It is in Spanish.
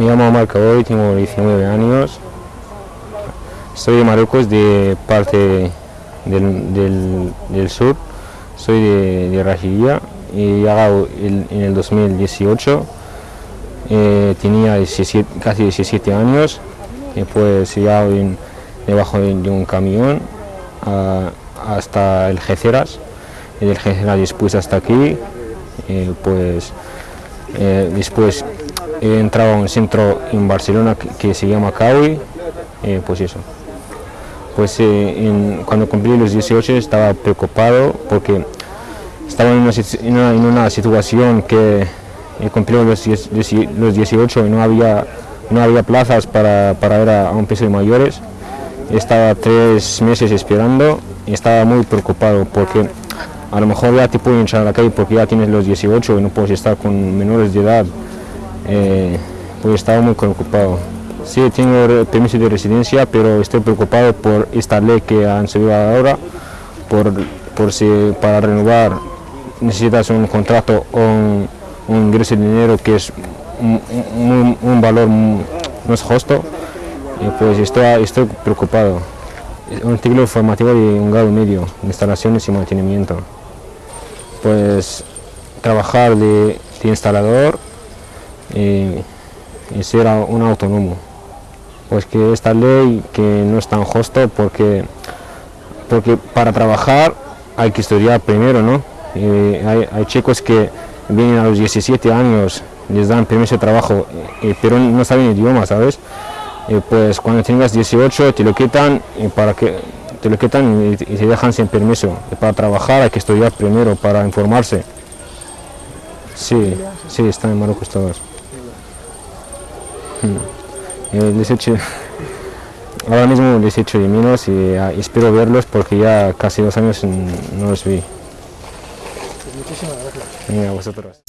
Me llamo Marco hoy, tengo 19 años. Soy de Marruecos, de parte del, del- sur. Soy de, de Rajiría y llegado en el 2018. Eh, tenía 17 casi 17 años pues he debajo de, un camión hasta el Geceras y Geceras después hasta aquí. eh, pues eh, después he entrado a un centro en Barcelona que, se llama CAUI, eh, pues eso. Pues eh, cuando cumplí los 18 estaba preocupado porque estaba en una, en una- situación que he cumplido los, 10 dieci- los 18 y no había, no había plazas para, para ir a, a un piso de mayores. Estaba tres meses esperando y estaba muy preocupado porque a lo mejor ya te pueden echar a la calle porque ya tienes los 18 y no puedes estar con menores de edad. Eh, pues estaba muy preocupado. Sí, tengo permiso de residencia, pero estoy preocupado por esta ley que han subido ahora, por, por si para renovar necesitas un contrato o un, ingreso de dinero que es un, valor no es justo. Pues estoy, estoy preocupado. Un ciclo formativo de un grado medio, instalaciones y mantenimiento. Pues trabajar de instalador y ser un autónomo. Pues que esta ley que no es tan justo porque, porque para trabajar hay que estudiar primero, ¿no? Hay, hay chicos que vienen a los 17 años, les dan permiso de trabajo, eh, pero no saben idioma, ¿sabes? Y pues cuando tengas 18 te lo quitan y para que te lo quitan y, y te dejan sin permiso. Para trabajar hay que estudiar primero para informarse. Sí, sí, están en Marruecos todos. Eh, les echo- ahora mismo les echo de menos y ah, espero verlos porque ya casi dos años no los vi. Muchísimas gracias. Vosotros.